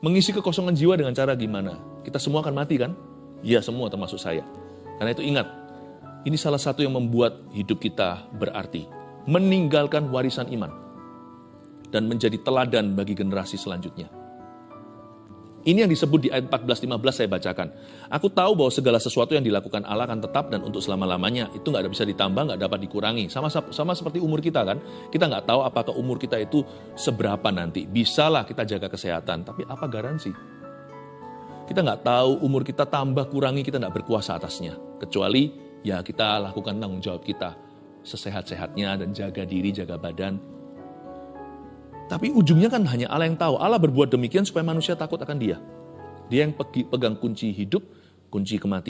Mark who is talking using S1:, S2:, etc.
S1: Mengisi kekosongan jiwa dengan cara gimana? Kita semua akan mati kan? Ya semua termasuk saya. Karena itu ingat, ini salah satu yang membuat hidup kita berarti. Meninggalkan warisan iman. Dan menjadi teladan bagi generasi selanjutnya. Ini yang disebut di ayat 14-15 saya bacakan. Aku tahu bahwa segala sesuatu yang dilakukan Allah akan tetap dan untuk selama-lamanya. Itu nggak bisa ditambah, nggak dapat dikurangi. Sama, sama seperti umur kita kan. Kita nggak tahu apakah umur kita itu seberapa nanti. Bisalah kita jaga kesehatan, tapi apa garansi? Kita nggak tahu umur kita tambah kurangi, kita nggak berkuasa atasnya. Kecuali ya kita lakukan tanggung jawab kita. Sesehat-sehatnya dan jaga diri, jaga badan, tapi ujungnya kan hanya Allah yang tahu. Allah berbuat demikian supaya manusia takut akan dia. Dia yang pegang kunci hidup, kunci kematian.